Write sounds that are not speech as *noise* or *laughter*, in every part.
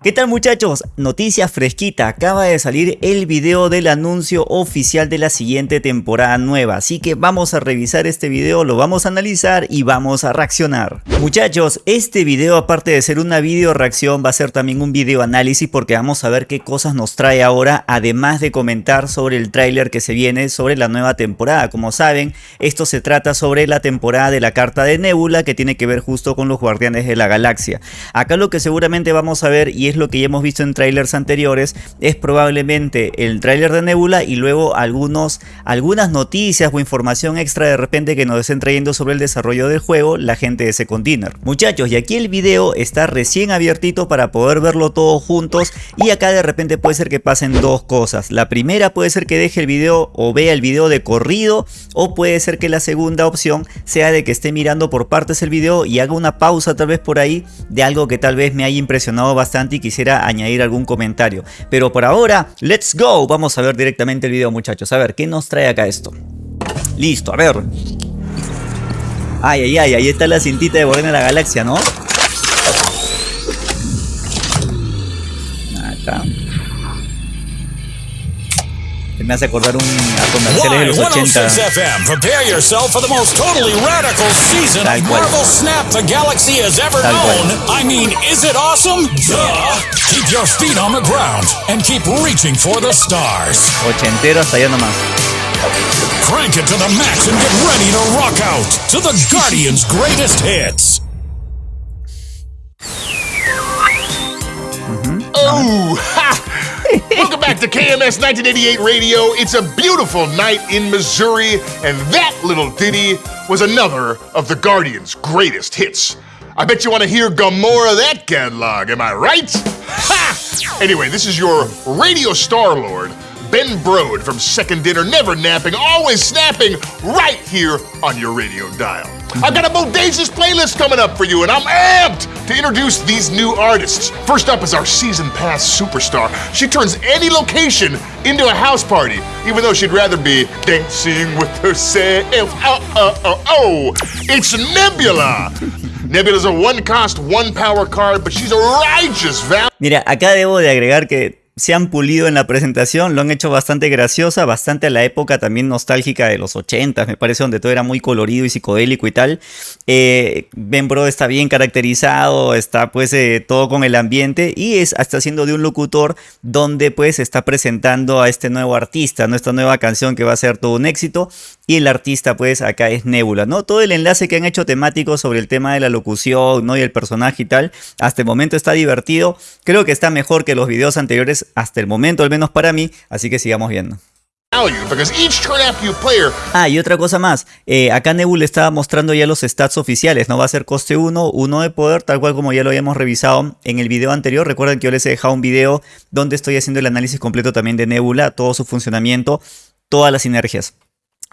¿Qué tal muchachos? Noticia fresquita, acaba de salir el video del anuncio oficial de la siguiente temporada nueva, así que vamos a revisar este video, lo vamos a analizar y vamos a reaccionar. Muchachos, este video aparte de ser una video reacción va a ser también un video análisis porque vamos a ver qué cosas nos trae ahora, además de comentar sobre el tráiler que se viene sobre la nueva temporada. Como saben, esto se trata sobre la temporada de la carta de Nebula que tiene que ver justo con los Guardianes de la Galaxia. Acá lo que seguramente vamos a ver y es lo que ya hemos visto en trailers anteriores, es probablemente el trailer de Nebula y luego algunos, algunas noticias o información extra de repente que nos estén trayendo sobre el desarrollo del juego la gente de Second Dinner. Muchachos, y aquí el video está recién abiertito para poder verlo todos juntos y acá de repente puede ser que pasen dos cosas. La primera puede ser que deje el video o vea el video de corrido o puede ser que la segunda opción sea de que esté mirando por partes el video y haga una pausa tal vez por ahí de algo que tal vez me haya impresionado bastante quisiera añadir algún comentario. Pero por ahora, let's go. Vamos a ver directamente el video muchachos. A ver, ¿qué nos trae acá esto? Listo, a ver. Ay, ay, ay, ahí está la cintita de Borena de la Galaxia, ¿no? Me hace acordar un a comerciales de los 80. FM. Prepare yourself for the most totally radical season of Marvel Snap the Galaxy has ever known. I mean, is it awesome? Duh. Keep your feet on the ground and keep reaching for the stars. Ochentero hasta allá nomás. Crank it to the max and get ready to rock out to the Guardians' greatest hits. Mm -hmm. Oh, back to KMS 1988 Radio. It's a beautiful night in Missouri, and that little ditty was another of the Guardians' greatest hits. I bet you want to hear Gamora that catalog, am I right? Ha! Anyway, this is your radio star lord, Ben Brode from Second Dinner, never napping, always snapping, right here on your radio dial. I've got a bodacious playlist coming up for you, and I'm amped to introduce these new artists. First up is our season pass superstar. She turns any location into a house party, even though she'd rather be dancing with herself. Oh, oh, oh, oh. It's Nebula. *laughs* Nebula's a one cost, one power card, but she's a righteous val. Mira, acá debo de agregar que se han pulido en la presentación, lo han hecho bastante graciosa, bastante a la época también nostálgica de los 80, me parece, donde todo era muy colorido y psicodélico y tal. Eh, ben Bro está bien caracterizado, está pues eh, todo con el ambiente y es, está haciendo de un locutor donde pues está presentando a este nuevo artista, nuestra nueva canción que va a ser todo un éxito y el artista pues acá es Nebula, ¿no? Todo el enlace que han hecho temático sobre el tema de la locución, ¿no? Y el personaje y tal, hasta el momento está divertido, creo que está mejor que los videos anteriores hasta el momento, al menos para mí, así que sigamos viendo. Ah, y otra cosa más, eh, acá Nebula estaba mostrando ya los stats oficiales, no va a ser coste 1, 1 de poder, tal cual como ya lo habíamos revisado en el video anterior, recuerden que yo les he dejado un video donde estoy haciendo el análisis completo también de Nebula, todo su funcionamiento, todas las sinergias.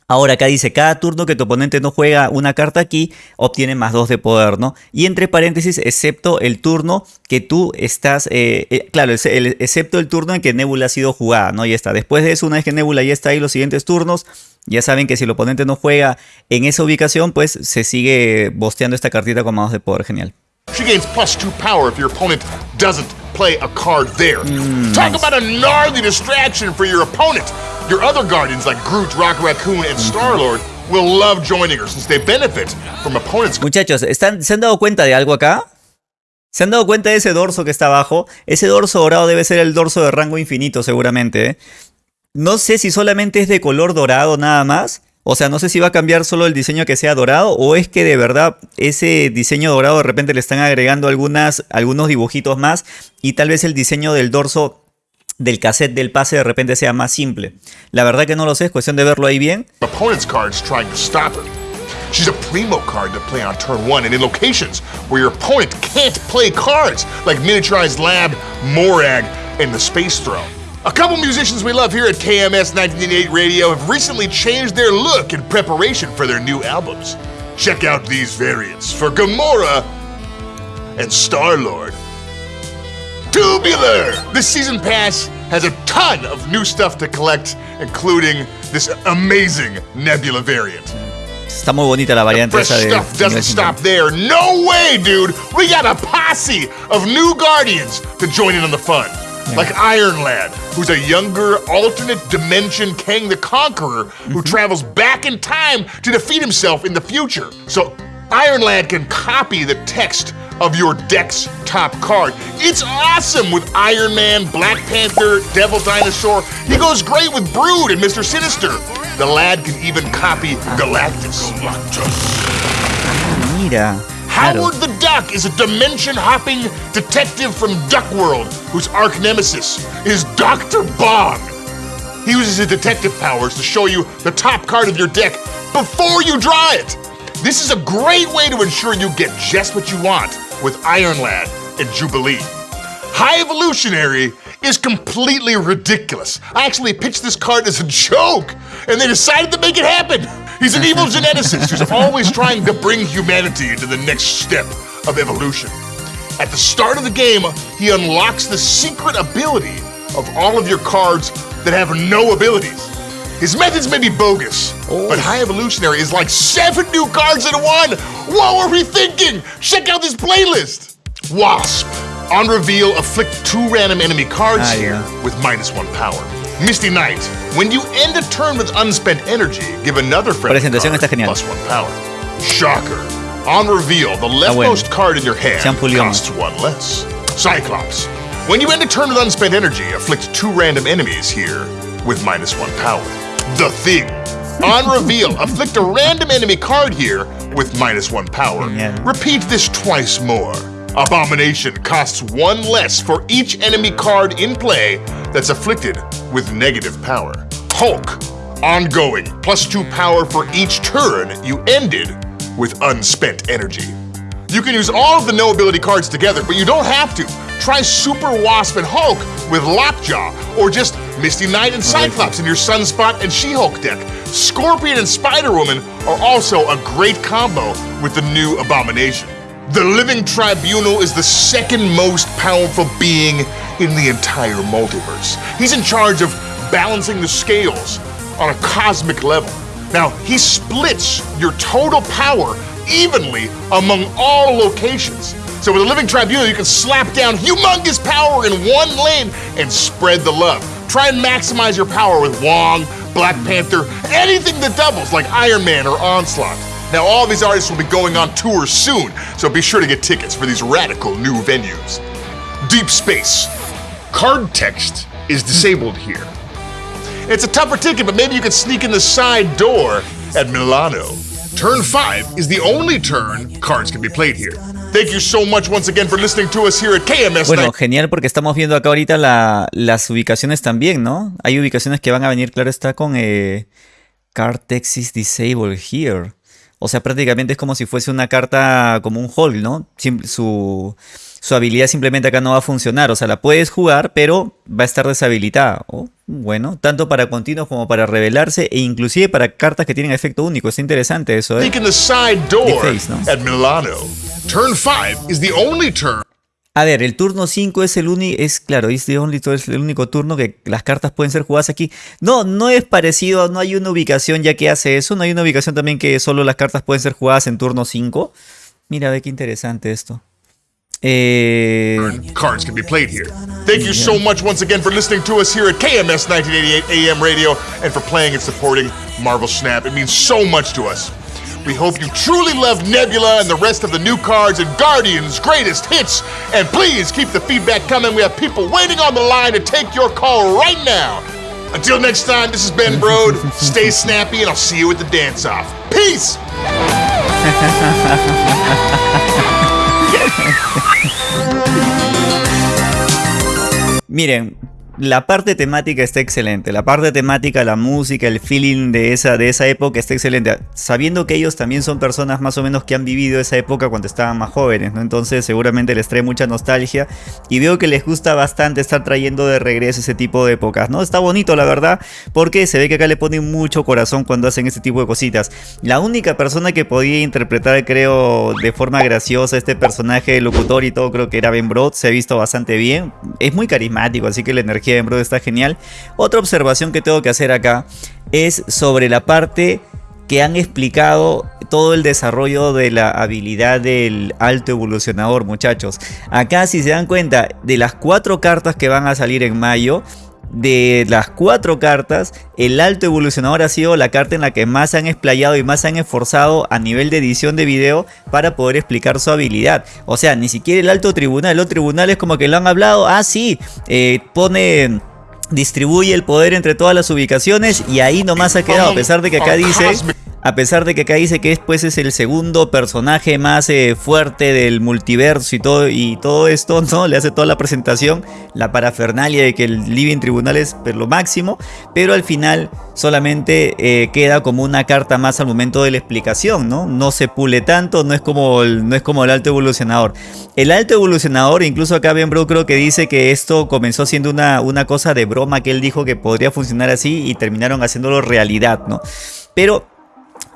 Ahora acá dice, cada turno que tu oponente no juega una carta aquí, obtiene más 2 de poder, ¿no? Y entre paréntesis, excepto el turno que tú estás, eh, eh, claro, excepto el turno en que Nebula ha sido jugada, ¿no? Ya está. Después de eso, una vez que Nebula ya está ahí, los siguientes turnos, ya saben que si el oponente no juega en esa ubicación, pues se sigue bosteando esta cartita con más 2 de poder, genial. She gains plus 2 power if your opponent doesn't play a card there. Mm, Talk nice. about a gnarly distraction for your opponent. Your other guardians like Groot, Rock Raccoon, and Star-Lord will love joining her since they benefit from opponents. Muchachos, ¿están, ¿se han dado cuenta de algo acá? ¿Se han dado cuenta de ese dorso que está abajo? Ese dorso dorado debe ser el dorso de rango infinito seguramente. ¿eh? No sé si solamente es de color dorado nada más. O sea, no sé si va a cambiar solo el diseño que sea dorado o es que de verdad ese diseño dorado de repente le están agregando algunas, algunos dibujitos más y tal vez el diseño del dorso del cassette del pase de repente sea más simple. La verdad que no lo sé, es cuestión de verlo ahí bien. Opponent's cards trying to stop her. She's a primo card to play on turn one and in locations where your opponent can't play cards, like Miniaturized Lab, Morag, and the Space Throne. A couple musicians we love here at KMS 1988 Radio have recently changed their look in preparation for their new albums. Check out these variants for Gamora and Star-Lord. Tubular! This season pass has a ton of new stuff to collect, including this amazing Nebula variant. Está muy bonita la variante Fresh esa de. stuff doesn't stop there. No way, dude. We got a posse of new Guardians to join in on the fun. Like Iron Lad, who's a younger, alternate dimension Kang the Conqueror who mm-hmm. travels back in time to defeat himself in the future. So Iron Lad can copy the text of your deck's top card. It's awesome with Iron Man, Black Panther, Devil Dinosaur. He goes great with Brood and Mr. Sinister. The lad can even copy Galactus. Mira. Claro. Howard the Duck is a dimension hopping detective from Duckworld whose arch nemesis is Dr. Bong. He uses his detective powers to show you the top card of your deck before you draw it. This is a great way to ensure you get just what you want with Iron Lad and Jubilee. High Evolutionary is completely ridiculous. I actually pitched this card as a joke, and they decided to make it happen. He's an evil *laughs* geneticist who's always trying to bring humanity into the next step of evolution. At the start of the game, he unlocks the secret ability of all of your cards that have no abilities. His methods may be bogus, but High Evolutionary is like seven new cards in one. What were we thinking? Check out this playlist. Wasp. On reveal, afflict two random enemy cards Ah, here yeah. with minus one power. Misty Knight. When you end a turn with unspent energy, give another friendly Presentación card está genial. plus one power. Shocker. On reveal, the bueno. leftmost card in your hand costs one less. Cyclops. When you end a turn with unspent energy, afflict two random enemies here with minus one power. The Thing. On reveal, afflict a random enemy card here with minus one power. Mm, yeah. Repeat this twice more. Abomination costs one less for each enemy card in play that's afflicted with negative power. Hulk. Ongoing, plus two power for each turn you ended with unspent energy. You can use all of the no ability cards together, but you don't have to. Try Super Wasp and Hulk with Lockjaw, or just Misty Knight and Cyclops in your Sunspot and She-Hulk deck. Scorpion and Spider-Woman are also a great combo with the new Abomination. The Living Tribunal is the second most powerful being in the entire multiverse. He's in charge of balancing the scales on a cosmic level. Now, he splits your total power evenly among all locations. So with a Living Tribunal, you can slap down humongous power in one lane and spread the love. Try and maximize your power with Wong, Black Panther, anything that doubles like Iron Man or Onslaught. Now, all these artists will be going on tour soon, so be sure to get tickets for these radical new venues. Deep Space. Card text is disabled here. It's a tougher ticket, but maybe you can sneak in the side door at Milano. Turn 5 is the only turn cards can be played here. Thank you so much once again for listening to us here at KMS Bueno, genial porque estamos viendo acá ahorita la- las ubicaciones también, ¿no? Hay ubicaciones que van a venir, claro, está con eh, Card Text is Disabled Here. O sea, prácticamente es como si fuese una carta como un hold, ¿no? Su, su habilidad simplemente acá no va a funcionar. O sea, la puedes jugar, pero va a estar deshabilitada. Oh, bueno, tanto para continuos como para revelarse e inclusive para cartas que tienen efecto único. Está interesante eso, ¿eh? Sneak in the side door face, ¿no? at Milano. Turn 5 is the only turn A ver, el turno 5 es el único, es claro, es, the only, es el único turno que las cartas pueden ser jugadas aquí. No, no es parecido, no hay una ubicación ya que hace eso, no hay una ubicación también que solo las cartas pueden ser jugadas en turno 5. Mira, ve qué interesante esto. Eh, cards can be played here. Thank you so much once again for listening to us here at KMS 1988 AM Radio and for playing and supporting Marvel Snap. It means so much to us. We hope you truly love Nebula and the rest of the new cards and Guardians' greatest hits. And please keep the feedback coming. We have people waiting on the line to take your call right now. Until next time, this is Ben *laughs* Brode. Stay snappy, and I'll see you at the dance off. Peace! *laughs* miren, la parte temática está excelente. La parte temática, la música, el feeling de esa, de esa época está excelente. Sabiendo que ellos también son personas más o menos que han vivido esa época cuando estaban más jóvenes, ¿no? Entonces seguramente les trae mucha nostalgia. Y veo que les gusta bastante estar trayendo de regreso ese tipo de épocas, ¿no? Está bonito, la verdad, porque se ve que acá le ponen mucho corazón cuando hacen este tipo de cositas. La única persona que podía interpretar, creo, de forma graciosa este personaje, locutor y todo, creo que era Ben Brod. Se ha visto bastante bien. Es muy carismático, así que la energía de está genial. Otra observación que tengo que hacer acá es sobre la parte que han explicado todo el desarrollo de la habilidad del alto evolucionador, muchachos. Acá, si se dan cuenta, de las cuatro cartas que van a salir en mayo, de las cuatro cartas, el alto evolucionador ha sido la carta en la que más se han explayado y más se han esforzado a nivel de edición de video para poder explicar su habilidad. O sea, ni siquiera el alto tribunal, el alto tribunal es como que lo han hablado, ah sí, eh, pone distribuye el poder entre todas las ubicaciones y ahí nomás ha quedado, a pesar de que acá dice a pesar de que acá dice que después es el segundo personaje más eh, fuerte del multiverso y todo, y todo esto, *laughs* ¿no? Le hace toda la presentación, la parafernalia de que el Living Tribunal es lo máximo, pero al final solamente eh, queda como una carta más al momento de la explicación, ¿no? No se pule tanto, no es como el, no es como el alto evolucionador. El alto evolucionador, incluso acá Ben Bro creo que dice que esto comenzó siendo una, una cosa de broma que él dijo que podría funcionar así y terminaron haciéndolo realidad, ¿no? Pero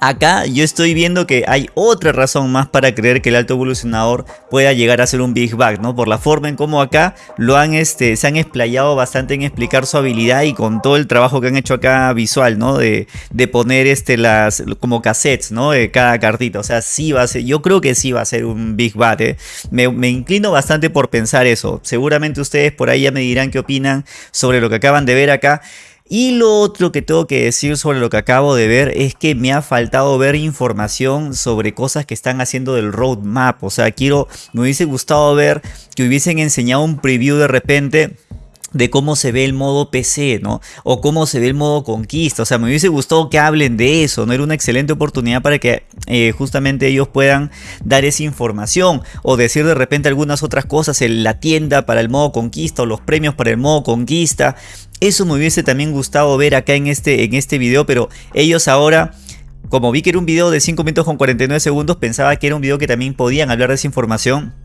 Acá yo estoy viendo que hay otra razón más para creer que el alto evolucionador pueda llegar a ser un Big Bang, ¿no? Por la forma en cómo acá lo han, este, se han explayado bastante en explicar su habilidad y con todo el trabajo que han hecho acá visual, ¿no? De, poner este, las, como cassettes, ¿no? De cada cartita, o sea, sí va a ser, yo creo que sí va a ser un Big Bang, ¿eh? me, me inclino bastante por pensar eso. Seguramente ustedes por ahí ya me dirán qué opinan sobre lo que acaban de ver acá. Y lo otro que tengo que decir sobre lo que acabo de ver es que me ha faltado ver información sobre cosas que están haciendo del roadmap. O sea, quiero, me hubiese gustado ver que hubiesen enseñado un preview de repente de cómo se ve el modo PC, ¿no? O cómo se ve el modo conquista. O sea, me hubiese gustado que hablen de eso, ¿no? Era una excelente oportunidad para que eh, justamente ellos puedan dar esa información o decir de repente algunas otras cosas en la tienda para el modo conquista o los premios para el modo conquista. Eso me hubiese también gustado ver acá en este, en este video, pero ellos ahora... Como vi que era un video de 5 minutos con 49 segundos, pensaba que era un video que también podían hablar de esa información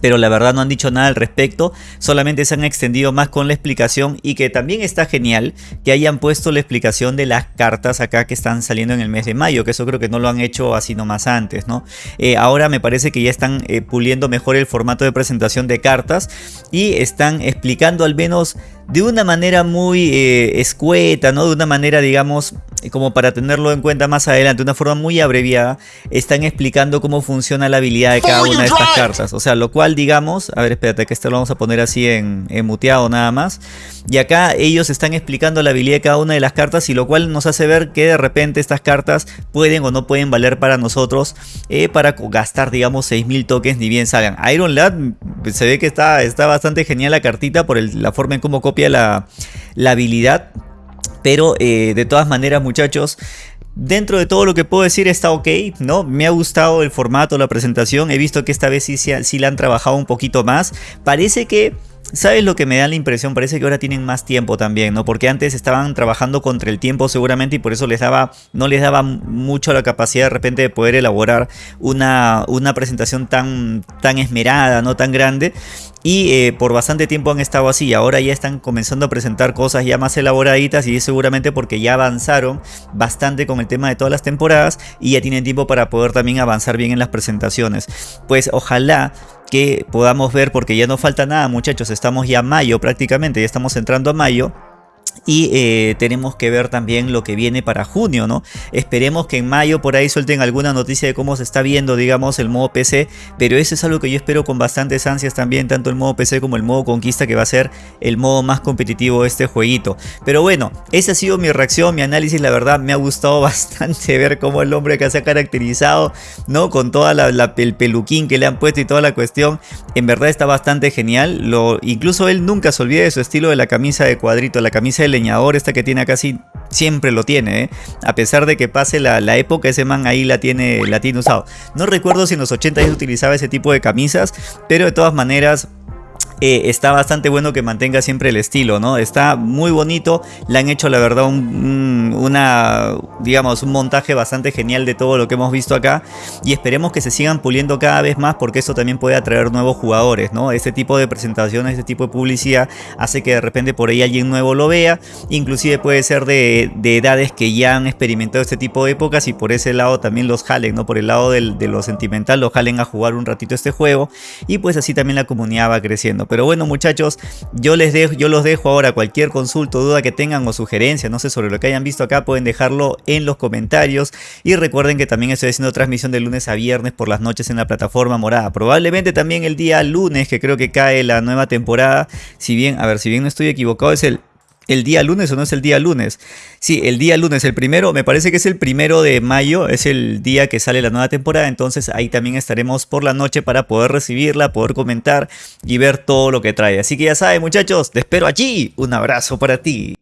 pero la verdad no han dicho nada al respecto, solamente se han extendido más con la explicación y que también está genial que hayan puesto la explicación de las cartas acá que están saliendo en el mes de mayo, que eso creo que no lo han hecho así nomás antes, ¿no? Eh, ahora me parece que ya están eh, puliendo mejor el formato de presentación de cartas y están explicando al menos de una manera muy eh, escueta, ¿no? De una manera, digamos, como para tenerlo en cuenta más adelante, de una forma muy abreviada, están explicando cómo funciona la habilidad de cada una de estas cartas. O sea, lo cual, digamos, a ver, espérate, que esto lo vamos a poner así en, muteado nada más. Y acá ellos están explicando la habilidad de cada una de las cartas y lo cual nos hace ver que de repente estas cartas pueden o no pueden valer para nosotros eh, para gastar, digamos, 6000 tokens ni bien salgan. Iron Lad se ve que está, está bastante genial la cartita por la forma en cómo copia la, habilidad. Pero eh, de todas maneras muchachos, Dentro de todo lo que puedo decir está ok, ¿no? Me ha gustado el formato, la presentación. He visto que esta vez sí, sí la han trabajado un poquito más. Parece que ¿Sabes lo que me da la impresión? Parece que ahora tienen más tiempo también, ¿no? Porque antes estaban trabajando contra el tiempo seguramente y por eso les daba, no les daba mucho la capacidad de repente de poder elaborar una, una presentación tan, tan esmerada, no tan grande. Y eh, por bastante tiempo han estado así. Ahora ya están comenzando a presentar cosas ya más elaboraditas. Y seguramente porque ya avanzaron bastante con el tema de todas las temporadas. Y ya tienen tiempo para poder también avanzar bien en las presentaciones. Pues ojalá que podamos ver, porque ya no falta nada muchachos. Estamos ya mayo prácticamente. Ya estamos entrando a mayo y eh, tenemos que ver también lo que viene para junio, ¿no? Esperemos que en mayo por ahí suelten alguna noticia de cómo se está viendo, digamos, el modo PC, pero eso es algo que yo espero con bastantes ansias también, tanto el modo PC como el modo conquista, que va a ser el modo más competitivo de este jueguito. Pero bueno, esa ha sido mi reacción, mi análisis, la verdad me ha gustado *laughs* bastante ver cómo el hombre que se ha caracterizado, ¿no? Con toda el peluquín que le han puesto y toda la cuestión, en verdad está bastante genial, incluso él nunca se olvida de su estilo de la camisa de cuadrito, la camisa de leñador esta que tiene casi siempre lo tiene, ¿eh? a pesar de que pase la, época, ese man ahí la tiene, la tiene usado. No recuerdo si en los 80 ya utilizaba ese tipo de camisas, pero de todas maneras eh, está bastante bueno que mantenga siempre el estilo, ¿no? Está muy bonito, le han hecho la verdad un, una, digamos, un montaje bastante genial de todo lo que hemos visto acá y esperemos que se sigan puliendo cada vez más porque eso también puede atraer nuevos jugadores, ¿no? Este tipo de presentaciones, este tipo de publicidad hace que de repente por ahí alguien nuevo lo vea, inclusive puede ser de, edades que ya han experimentado este tipo de épocas y por ese lado también los jalen, ¿no? Por el lado de lo sentimental los jalen a jugar un ratito este juego y pues así también la comunidad va creciendo. Pero bueno muchachos, yo les dejo, yo los dejo ahora cualquier consulta, duda que tengan o sugerencia, no sé sobre lo que hayan visto acá, pueden dejarlo en los comentarios. Y recuerden que también estoy haciendo transmisión de lunes a viernes por las noches en la plataforma morada. Probablemente también el día lunes, que creo que cae la nueva temporada. Si bien, a ver, si bien no estoy equivocado, es el el día lunes o no es el día lunes. Sí, el día lunes, el primero, me parece que es el primero de mayo, es el día que sale la nueva temporada, entonces ahí también estaremos por la noche para poder recibirla, poder comentar y ver todo lo que trae. Así que ya saben muchachos, te espero allí. Un abrazo para ti.